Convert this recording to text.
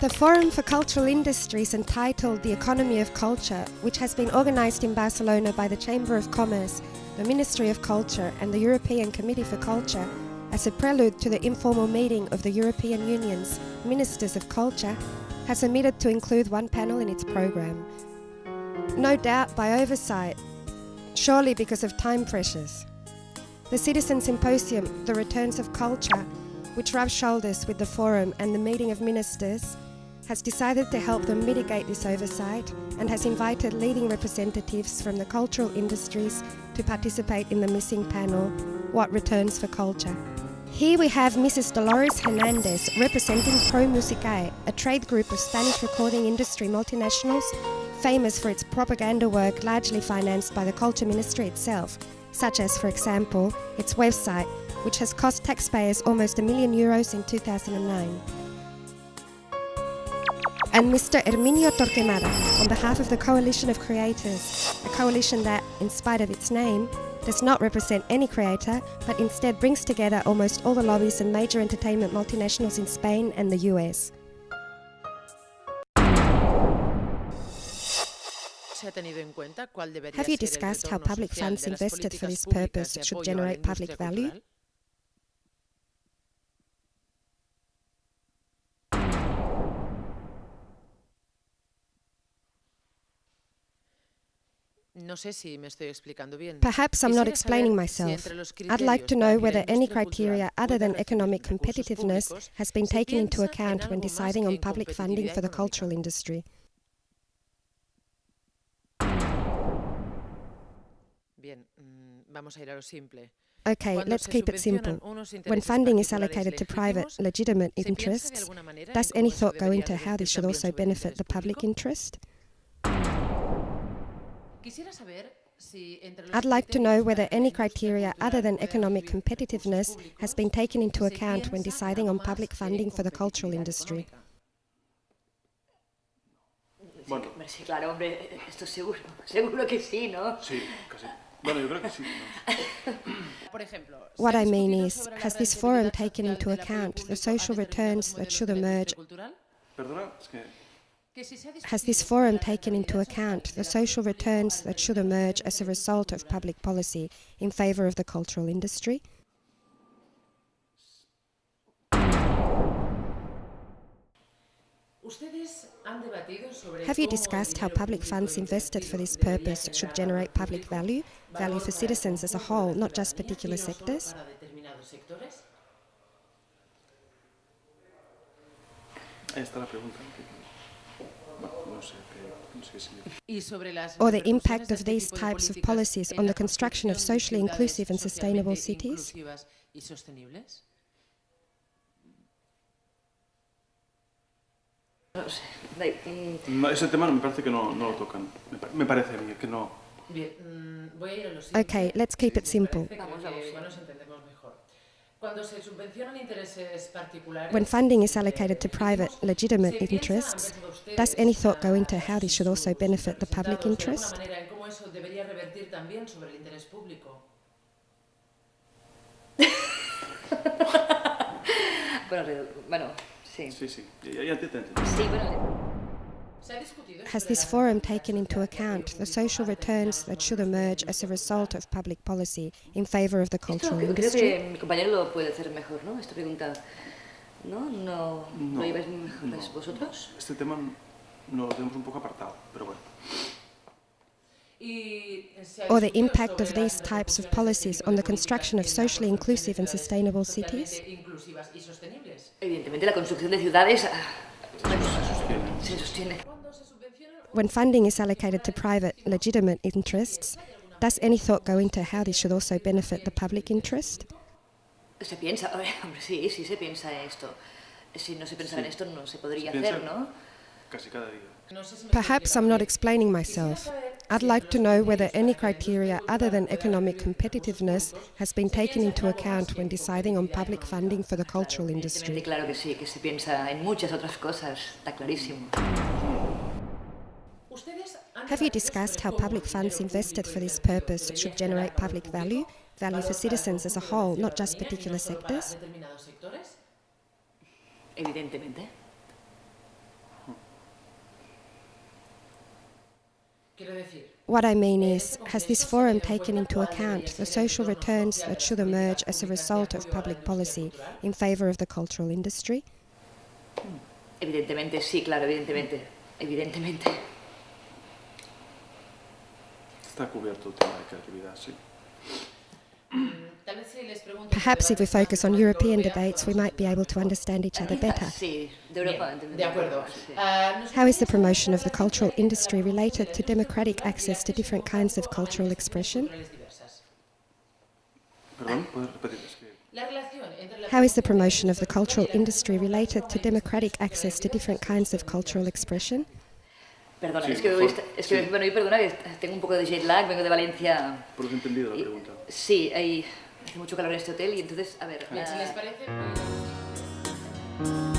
The Forum for Cultural Industries entitled The Economy of Culture, which has been organised in Barcelona by the Chamber of Commerce, the Ministry of Culture and the European Committee for Culture, as a prelude to the informal meeting of the European Union's Ministers of Culture, has omitted to include one panel in its programme. No doubt by oversight, surely because of time pressures. The Citizen Symposium, The Returns of Culture, which rubs shoulders with the Forum and the Meeting of Ministers, has decided to help them mitigate this oversight and has invited leading representatives from the cultural industries to participate in the missing panel, What Returns for Culture. Here we have Mrs. Dolores Hernandez representing Promusicae, a trade group of Spanish recording industry multinationals famous for its propaganda work largely financed by the Culture Ministry itself, such as, for example, its website, which has cost taxpayers almost a million euros in 2009 and Mr. Herminio Torquemada on behalf of the Coalition of Creators, a coalition that, in spite of its name, does not represent any creator, but instead brings together almost all the lobbies and major entertainment multinationals in Spain and the US. Have you discussed how public funds invested for this purpose should generate public value? Perhaps I'm not explaining myself. I'd like to know whether any criteria other than economic competitiveness has been taken into account when deciding on public funding for the cultural industry. Okay, let's keep it simple. When funding is allocated to private, legitimate interests, does any thought go into how this should also benefit the public interest? I'd like to know whether any criteria other than economic competitiveness has been taken into account when deciding on public funding for the cultural industry. Bueno. Sí, claro, hombre, esto seguro, seguro que sí, ¿no? Sí, casi. Bueno, yo creo que sí. What I mean is, has this forum taken into account the social returns that should emerge? Perdona, es que has this forum taken into account the social returns that should emerge as a result of public policy in favour of the cultural industry? Have you discussed how public funds invested for this purpose should generate public value, value for citizens as a whole, not just particular sectors? Ahí está la pregunta. or the impact of these types of policies on the construction of socially inclusive and sustainable cities? Ese tema me parece que no, no lo tocan. Me parece a que no. Okay, let's keep it simple. When funding is allocated to private, legitimate interests, does any thought go into how this should also benefit the public interest? bueno, sí. Sí, sí, ya te Sí, bueno. Has this forum taken into account the social returns that should emerge as a result of public policy in favour of the cultural Esto, industry? Creo que mi compañero lo puede hacer mejor, ¿no? Esta pregunta, ¿no? ¿No, no, lo lleváis mejor no. vosotros? Este tema no lo tenemos un poco apartado, pero bueno. Or the impact of these types of policies on the construction of socially inclusive and sustainable cities? Evidentemente la construcción de ciudades ah, se sostiene. When funding is allocated to private, legitimate interests, does any thought go into how this should also benefit the public interest? Se piensa, hombre, sí, sí se piensa esto. Si no se pensara en esto, no se podría hacer, ¿no? Casi cada día. Perhaps I'm not explaining myself. I'd like to know whether any criteria other than economic competitiveness has been taken into account when deciding on public funding for the cultural industry. Claro que sí, que se piensa en muchas otras cosas, está clarísimo. Have you discussed how public funds invested for this purpose should generate public value, value for citizens as a whole, not just particular sectors? Evidentemente. What I mean is, has this forum taken into account the social returns that should emerge as a result of public policy in favour of the cultural industry? Evidentemente, sí, claro, evidentemente. Evidentemente. Está cubierto el tema de creatividad, sí. Perhaps if we focus on European debates, we might be able to understand each other better. Sí, de Europa. De acuerdo. Sí. How is the promotion of the cultural industry related to democratic access to different kinds of cultural expression? culturales diversas. Perdón, ¿puedes repetir? Es que La relación entre la How is the promotion of the cultural industry related to democratic access to different kinds of cultural expression? Perdona, Sí, es que, por hoy, es que sí. bueno, hoy perdona que tengo un poco de jet lag, vengo de Valencia. por lo he entendido la y- pregunta. sí, hay, hace mucho calor en este hotel y entonces, a ver. Si les parece, pues-